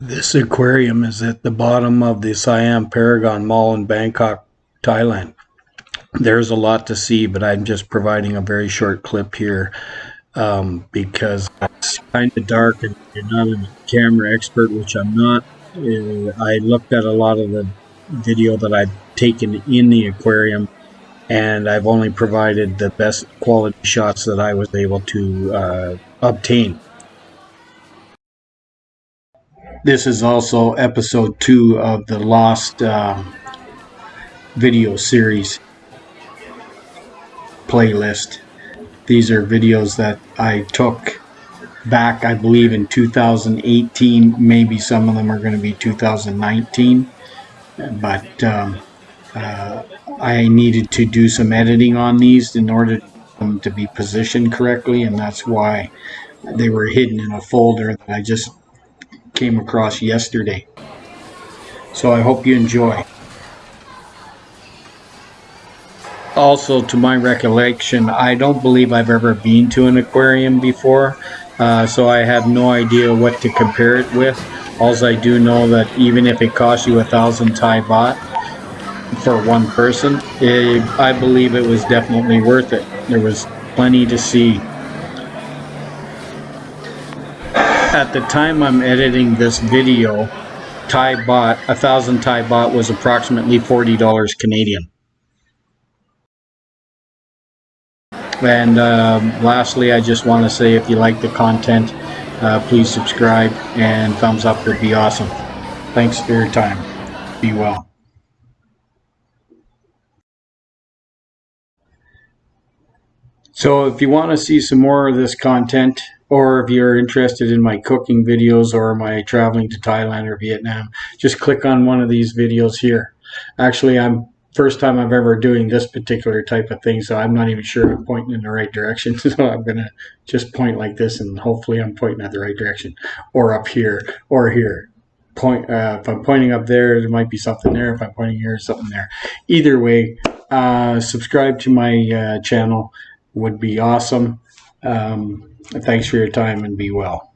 This aquarium is at the bottom of the Siam Paragon Mall in Bangkok, Thailand. There's a lot to see, but I'm just providing a very short clip here um, because it's kind of dark and you're not a camera expert, which I'm not. Uh, I looked at a lot of the video that I've taken in the aquarium and I've only provided the best quality shots that I was able to uh, obtain. This is also episode two of the Lost uh, video series playlist. These are videos that I took back, I believe, in 2018. Maybe some of them are going to be 2019. But um, uh, I needed to do some editing on these in order them to be positioned correctly, and that's why they were hidden in a folder that I just came across yesterday. So I hope you enjoy. Also, to my recollection, I don't believe I've ever been to an aquarium before, uh, so I have no idea what to compare it with. Also, I do know that even if it costs you a thousand Thai baht for one person, it, I believe it was definitely worth it. There was plenty to see. At the time I'm editing this video, Thai baht, a thousand Thai baht was approximately $40 Canadian. And um, lastly, I just want to say if you like the content, uh, please subscribe and thumbs up would be awesome. Thanks for your time. Be well. So if you want to see some more of this content, or if you're interested in my cooking videos or my traveling to Thailand or Vietnam, just click on one of these videos here. Actually, I'm first time I've ever doing this particular type of thing, so I'm not even sure I'm pointing in the right direction. So I'm gonna just point like this, and hopefully I'm pointing at the right direction, or up here, or here. Point. Uh, if I'm pointing up there, there might be something there. If I'm pointing here, something there. Either way, uh, subscribe to my uh, channel would be awesome. Um, thanks for your time and be well.